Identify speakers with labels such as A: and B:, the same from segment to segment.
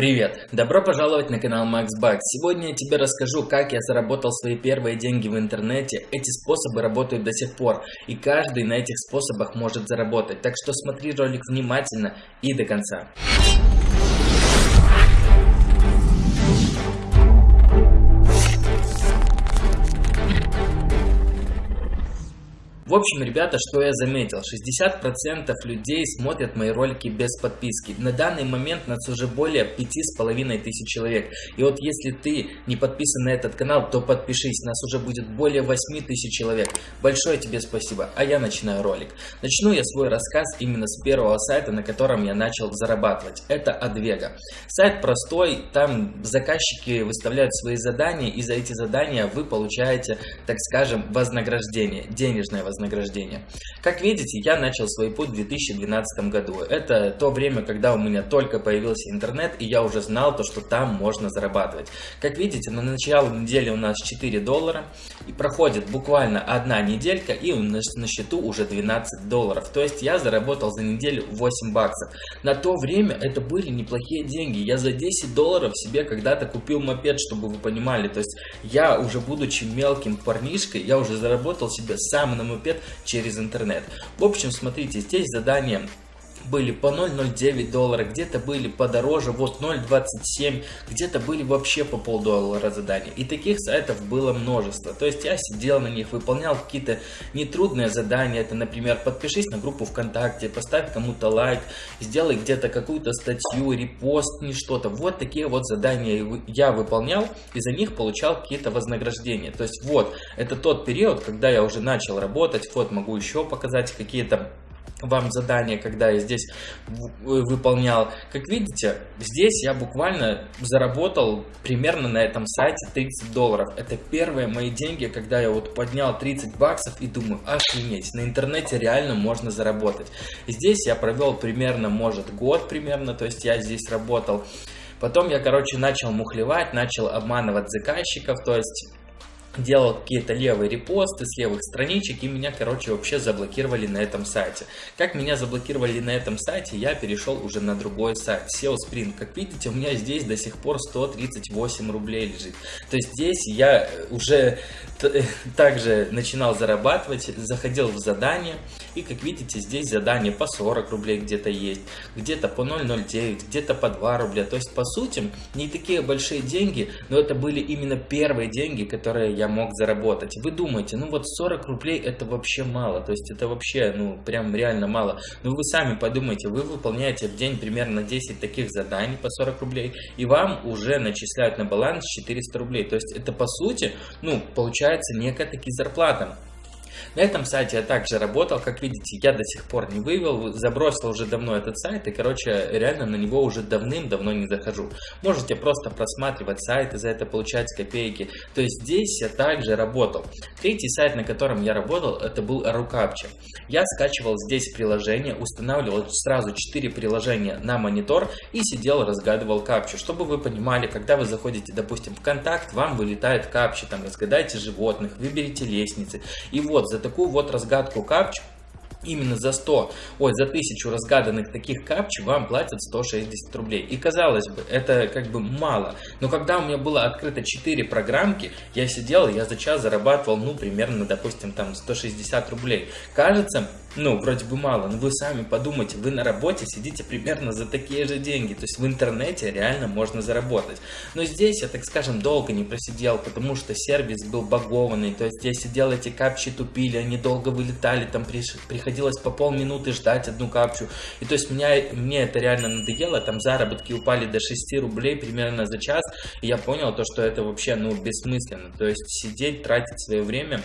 A: Привет! Добро пожаловать на канал Max Bucks. Сегодня я тебе расскажу, как я заработал свои первые деньги в интернете. Эти способы работают до сих пор, и каждый на этих способах может заработать. Так что смотри ролик внимательно и до конца. В общем, ребята, что я заметил, 60% людей смотрят мои ролики без подписки. На данный момент нас уже более 5,5 тысяч человек. И вот если ты не подписан на этот канал, то подпишись, нас уже будет более 8 тысяч человек. Большое тебе спасибо, а я начинаю ролик. Начну я свой рассказ именно с первого сайта, на котором я начал зарабатывать. Это Advega. Сайт простой, там заказчики выставляют свои задания, и за эти задания вы получаете, так скажем, вознаграждение, денежное вознаграждение вознаграждения. Как видите, я начал свой путь в 2012 году. Это то время, когда у меня только появился интернет, и я уже знал то, что там можно зарабатывать. Как видите, на начало недели у нас 4 доллара, и проходит буквально одна неделька, и у нас на счету уже 12 долларов. То есть я заработал за неделю 8 баксов. На то время это были неплохие деньги. Я за 10 долларов себе когда-то купил мопед, чтобы вы понимали. То есть я уже будучи мелким парнишкой, я уже заработал себе сам на мопед велосипед через интернет. В общем, смотрите, здесь задание были по 0,09 доллара, где-то были подороже, вот 0,27, где-то были вообще по полдоллара задания. И таких сайтов было множество. То есть я сидел на них, выполнял какие-то нетрудные задания. Это, например, подпишись на группу ВКонтакте, поставь кому-то лайк, сделай где-то какую-то статью, репост, не что-то. Вот такие вот задания я выполнял и за них получал какие-то вознаграждения. То есть вот, это тот период, когда я уже начал работать. Вот могу еще показать какие-то вам задание, когда я здесь выполнял. Как видите, здесь я буквально заработал примерно на этом сайте 30 долларов. Это первые мои деньги, когда я вот поднял 30 баксов и думаю, охренеть, на интернете реально можно заработать. Здесь я провел примерно, может, год примерно, то есть я здесь работал. Потом я, короче, начал мухлевать, начал обманывать заказчиков, то есть делал какие-то левые репосты с левых страничек и меня, короче, вообще заблокировали на этом сайте. Как меня заблокировали на этом сайте, я перешел уже на другой сайт, SEO Sprint. Как видите, у меня здесь до сих пор 138 рублей лежит. То есть здесь я уже также начинал зарабатывать, заходил в задание, и как видите, здесь задание по 40 рублей где-то есть, где-то по 0,09, где-то по 2 рубля. То есть, по сути, не такие большие деньги, но это были именно первые деньги, которые я мог заработать. Вы думаете, ну вот 40 рублей это вообще мало, то есть это вообще, ну, прям реально мало. Но вы сами подумайте, вы выполняете в день примерно 10 таких заданий по 40 рублей, и вам уже начисляют на баланс 400 рублей. То есть это, по сути, ну, получается некая таки зарплата. На этом сайте я также работал, как видите, я до сих пор не вывел, забросил уже давно этот сайт и, короче, реально на него уже давным-давно не захожу. Можете просто просматривать сайт и за это получать копейки. То есть здесь я также работал. Третий сайт, на котором я работал, это был Рукапча. Я скачивал здесь приложение, устанавливал сразу 4 приложения на монитор и сидел, разгадывал капчу. Чтобы вы понимали, когда вы заходите, допустим, в контакт, вам вылетает капча, там разгадайте животных, выберите лестницы. И вот за такую вот разгадку капч именно за 100, ой, за 1000 разгаданных таких капч вам платят 160 рублей. И казалось бы, это как бы мало. Но когда у меня было открыто 4 программки, я сидел, я за час зарабатывал, ну, примерно, допустим, там 160 рублей. Кажется, ну, вроде бы мало, но вы сами подумайте, вы на работе сидите примерно за такие же деньги, то есть в интернете реально можно заработать. Но здесь я, так скажем, долго не просидел, потому что сервис был багованный, то есть я сидел, эти капчи тупили, они долго вылетали, там приходилось по полминуты ждать одну капчу, и то есть меня, мне это реально надоело, там заработки упали до 6 рублей примерно за час, и я понял то, что это вообще, ну, бессмысленно, то есть сидеть, тратить свое время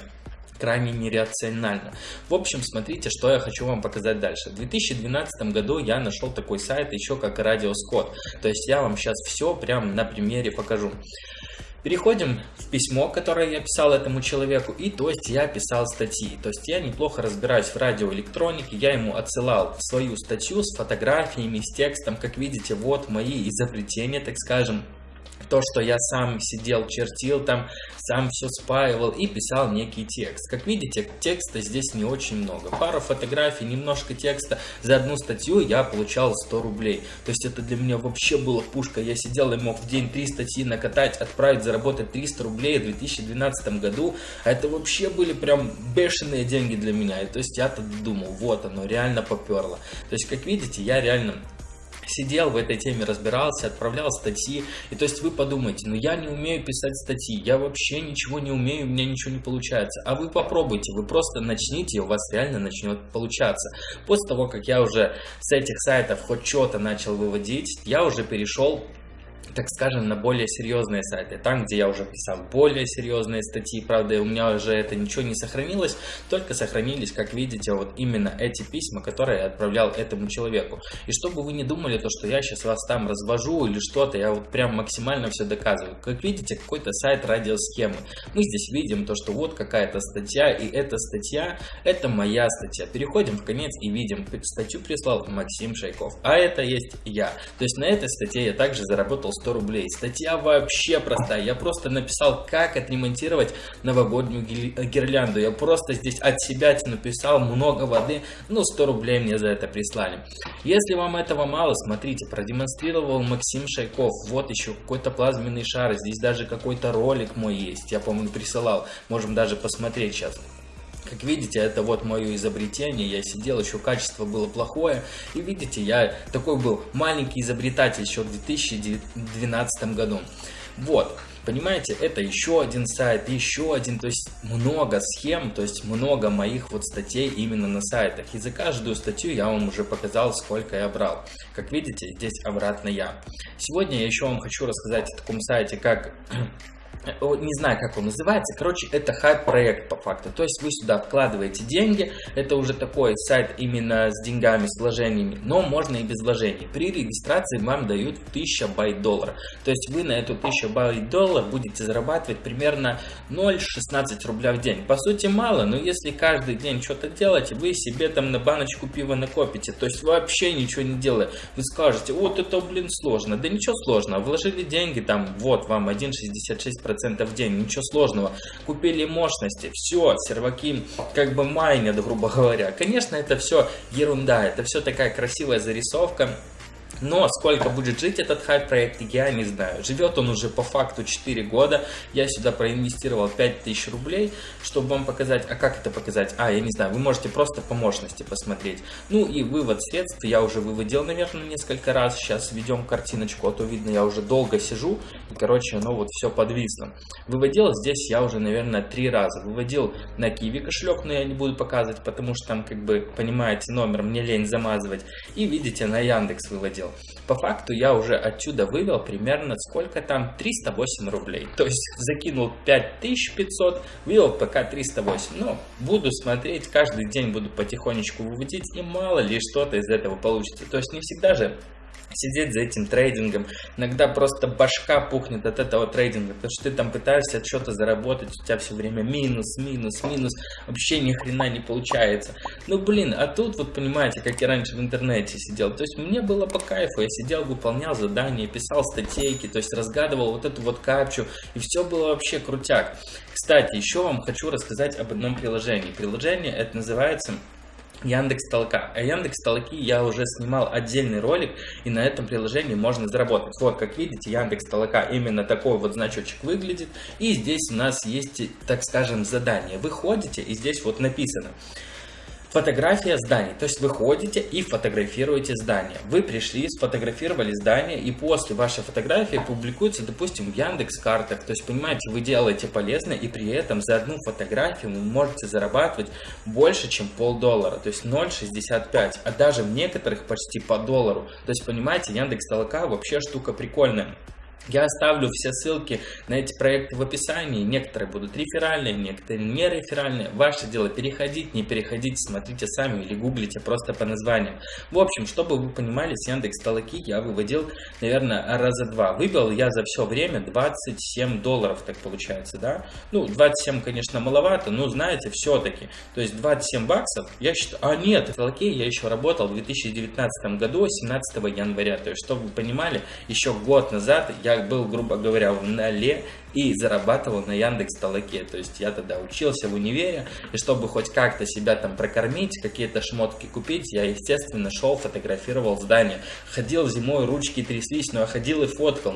A: крайне нерационально. В общем, смотрите, что я хочу вам показать дальше. В 2012 году я нашел такой сайт еще как Радиоскот. То есть я вам сейчас все прям на примере покажу. Переходим в письмо, которое я писал этому человеку, и то есть я писал статьи. То есть я неплохо разбираюсь в радиоэлектронике, я ему отсылал свою статью с фотографиями, с текстом. Как видите, вот мои изобретения, так скажем, то, что я сам сидел, чертил там, сам все спаивал и писал некий текст. Как видите, текста здесь не очень много. Пару фотографий, немножко текста. За одну статью я получал 100 рублей. То есть это для меня вообще было пушка. Я сидел и мог в день 3 статьи накатать, отправить, заработать 300 рублей в 2012 году. А это вообще были прям бешеные деньги для меня. И то есть я-то думал, вот оно, реально поперло. То есть, как видите, я реально сидел в этой теме, разбирался, отправлял статьи. И то есть вы подумайте, ну я не умею писать статьи, я вообще ничего не умею, у меня ничего не получается. А вы попробуйте, вы просто начните, и у вас реально начнет получаться. После того, как я уже с этих сайтов хоть что-то начал выводить, я уже перешел так скажем, на более серьезные сайты. Там, где я уже писал более серьезные статьи, правда, у меня уже это ничего не сохранилось, только сохранились, как видите, вот именно эти письма, которые я отправлял этому человеку. И чтобы вы не думали, то, что я сейчас вас там развожу или что-то, я вот прям максимально все доказываю. Как видите, какой-то сайт радиосхемы. Мы здесь видим то, что вот какая-то статья, и эта статья, это моя статья. Переходим в конец и видим, статью прислал Максим Шайков, а это есть я. То есть на этой статье я также заработал 100 рублей. Статья вообще простая. Я просто написал, как отремонтировать новогоднюю гирлянду. Я просто здесь от себя написал много воды, ну 100 рублей мне за это прислали. Если вам этого мало, смотрите, продемонстрировал Максим Шайков. Вот еще какой-то плазменный шар. Здесь даже какой-то ролик мой есть. Я, по-моему, присылал. Можем даже посмотреть сейчас. Как видите, это вот мое изобретение, я сидел, еще качество было плохое, и видите, я такой был маленький изобретатель еще в 2012 году. Вот, понимаете, это еще один сайт, еще один, то есть много схем, то есть много моих вот статей именно на сайтах. И за каждую статью я вам уже показал, сколько я брал. Как видите, здесь обратно я. Сегодня я еще вам хочу рассказать о таком сайте, как не знаю, как он называется, короче, это хайп-проект по факту. То есть вы сюда вкладываете деньги, это уже такой сайт именно с деньгами, с вложениями, но можно и без вложений. При регистрации вам дают 1000 байт доллара. То есть вы на эту 1000 байт долларов будете зарабатывать примерно 0,16 рубля в день. По сути мало, но если каждый день что-то делать, вы себе там на баночку пива накопите. То есть вообще ничего не делая. Вы скажете, вот это блин сложно. Да ничего сложного, вложили деньги там, вот вам 1,66% 10% в день, ничего сложного. Купили мощности, все, серваки как бы майнят, грубо говоря. Конечно, это все ерунда, это все такая красивая зарисовка, но сколько будет жить этот хайп-проект, я не знаю. Живет он уже по факту 4 года. Я сюда проинвестировал 5000 рублей, чтобы вам показать. А как это показать? А, я не знаю, вы можете просто по мощности посмотреть. Ну и вывод средств я уже выводил, наверное, несколько раз. Сейчас ведем картиночку, а то видно, я уже долго сижу. И, короче, оно вот все подвисло. Выводил здесь я уже, наверное, три раза. Выводил на Киви кошелек, но я не буду показывать, потому что там, как бы, понимаете, номер мне лень замазывать. И видите, на Яндекс выводил выводил. По факту я уже отсюда вывел примерно сколько там? 308 рублей. То есть закинул 5500, вывел пока 308. Но буду смотреть, каждый день буду потихонечку выводить и мало ли что-то из этого получится. То есть не всегда же сидеть за этим трейдингом. Иногда просто башка пухнет от этого трейдинга, потому что ты там пытаешься что-то заработать, у тебя все время минус, минус, минус, вообще ни хрена не получается. Ну блин, а тут вот понимаете, как я раньше в интернете сидел, то есть мне было по кайфу, я сидел, выполнял задания, писал статейки, то есть разгадывал вот эту вот капчу, и все было вообще крутяк. Кстати, еще вам хочу рассказать об одном приложении. Приложение это называется Яндекс Толка. А Яндекс Толки я уже снимал отдельный ролик, и на этом приложении можно заработать. Вот, как видите, Яндекс Толка именно такой вот значочек выглядит. И здесь у нас есть, так скажем, задание. Вы ходите, и здесь вот написано. Фотография зданий. То есть вы ходите и фотографируете здание. Вы пришли, сфотографировали здание, и после вашей фотографии публикуется, допустим, в Яндекс картах. То есть, понимаете, вы делаете полезно, и при этом за одну фотографию вы можете зарабатывать больше, чем полдоллара. То есть 0,65. А даже в некоторых почти по доллару. То есть, понимаете, Яндекс Толока вообще штука прикольная. Я оставлю все ссылки на эти проекты в описании. Некоторые будут реферальные, некоторые не реферальные. Ваше дело переходить, не переходить, смотрите сами или гуглите просто по названиям. В общем, чтобы вы понимали, с Яндекс Толоки я выводил, наверное, раза два. Выбил я за все время 27 долларов, так получается, да? Ну, 27, конечно, маловато, но знаете, все-таки. То есть 27 баксов, я считаю... А нет, в Толоке я еще работал в 2019 году, 17 января. То есть, чтобы вы понимали, еще год назад я был, грубо говоря, в нале и зарабатывал на Яндекс Толоке. То есть я тогда учился в универе, и чтобы хоть как-то себя там прокормить, какие-то шмотки купить, я, естественно, шел, фотографировал здание. Ходил зимой, ручки тряслись, но я ходил и фоткал.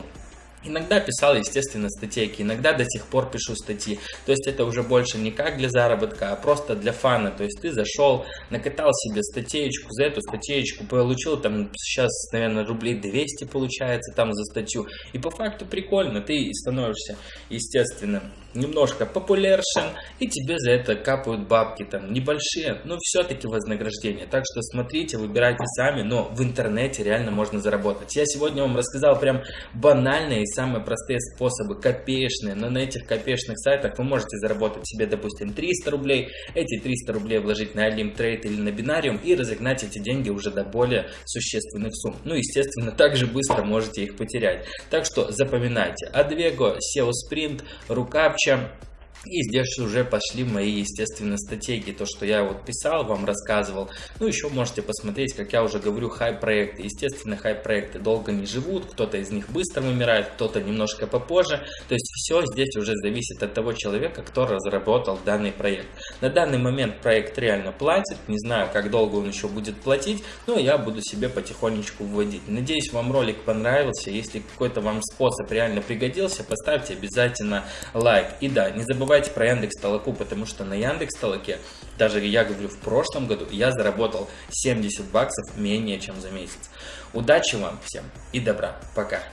A: Иногда писал, естественно, статейки, иногда до сих пор пишу статьи. То есть это уже больше не как для заработка, а просто для фана. То есть ты зашел, накатал себе статейку, за эту статейку получил там сейчас, наверное, рублей 200 получается там за статью. И по факту прикольно, ты становишься, естественно, немножко популяршен, и тебе за это капают бабки там небольшие, но все-таки вознаграждение. Так что смотрите, выбирайте сами, но в интернете реально можно заработать. Я сегодня вам рассказал прям банальные самые простые способы, копеечные, но на этих копеечных сайтах вы можете заработать себе, допустим, 300 рублей, эти 300 рублей вложить на Alim Trade или на бинариум и разогнать эти деньги уже до более существенных сумм. Ну, естественно, также быстро можете их потерять. Так что запоминайте, Advego, SEO Sprint, Рукапча, и здесь уже пошли мои, естественно, стратегии, то, что я вот писал, вам рассказывал. Ну, еще можете посмотреть, как я уже говорю, хай-проекты. Естественно, хай-проекты долго не живут, кто-то из них быстро вымирает, кто-то немножко попозже. То есть все здесь уже зависит от того человека, кто разработал данный проект. На данный момент проект реально платит, не знаю, как долго он еще будет платить, но я буду себе потихонечку вводить. Надеюсь, вам ролик понравился. Если какой-то вам способ реально пригодился, поставьте обязательно лайк. И да, не забывайте забывайте про Яндекс Толоку, потому что на Яндекс Толоке, даже я говорю, в прошлом году я заработал 70 баксов менее чем за месяц. Удачи вам всем и добра. Пока.